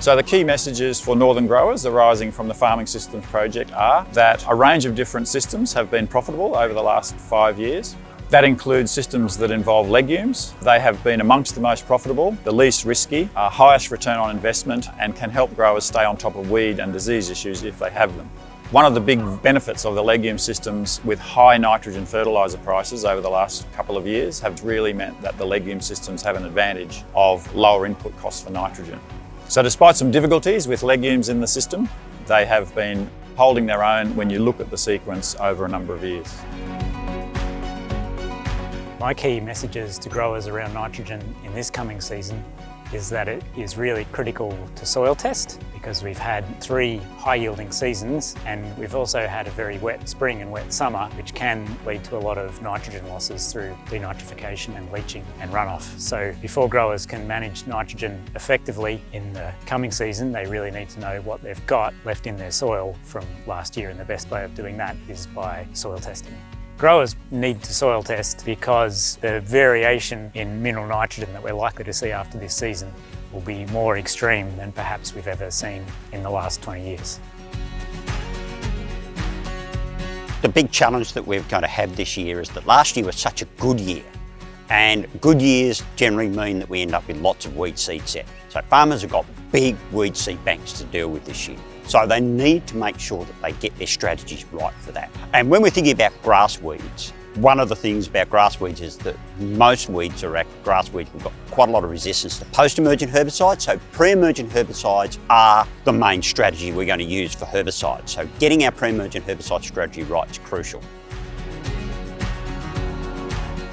So the key messages for northern growers arising from the Farming Systems project are that a range of different systems have been profitable over the last five years. That includes systems that involve legumes. They have been amongst the most profitable, the least risky, uh, highest return on investment and can help growers stay on top of weed and disease issues if they have them. One of the big benefits of the legume systems with high nitrogen fertiliser prices over the last couple of years have really meant that the legume systems have an advantage of lower input costs for nitrogen. So despite some difficulties with legumes in the system, they have been holding their own when you look at the sequence over a number of years. My key messages to growers around nitrogen in this coming season is that it is really critical to soil test because we've had three high yielding seasons and we've also had a very wet spring and wet summer which can lead to a lot of nitrogen losses through denitrification and leaching and runoff. So before growers can manage nitrogen effectively in the coming season they really need to know what they've got left in their soil from last year and the best way of doing that is by soil testing. Growers need to soil test because the variation in mineral nitrogen that we're likely to see after this season will be more extreme than perhaps we've ever seen in the last 20 years. The big challenge that we're going to have this year is that last year was such a good year and good years generally mean that we end up with lots of weed seed set. So farmers have got big weed seed banks to deal with this year. So they need to make sure that they get their strategies right for that. And when we're thinking about grass weeds, one of the things about grass weeds is that most weeds are grass weeds, we've got quite a lot of resistance to post-emergent herbicides. So pre-emergent herbicides are the main strategy we're going to use for herbicides. So getting our pre-emergent herbicide strategy right is crucial.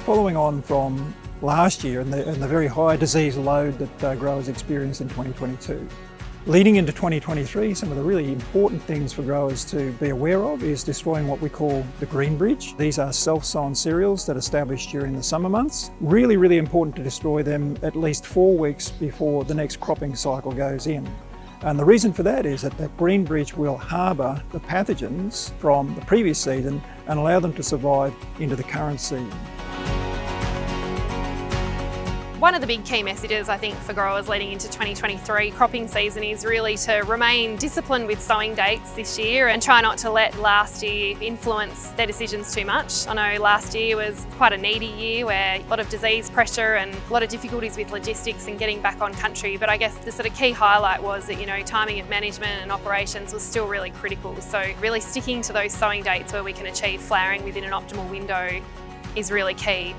Following on from last year and the, and the very high disease load that uh, growers experienced in 2022, Leading into 2023, some of the really important things for growers to be aware of is destroying what we call the green bridge. These are self-sown cereals that established during the summer months. Really, really important to destroy them at least four weeks before the next cropping cycle goes in. And the reason for that is that that green bridge will harbour the pathogens from the previous season and allow them to survive into the current season. One of the big key messages I think for growers leading into 2023 cropping season is really to remain disciplined with sowing dates this year and try not to let last year influence their decisions too much. I know last year was quite a needy year where a lot of disease pressure and a lot of difficulties with logistics and getting back on country but I guess the sort of key highlight was that you know timing of management and operations was still really critical so really sticking to those sowing dates where we can achieve flowering within an optimal window is really key.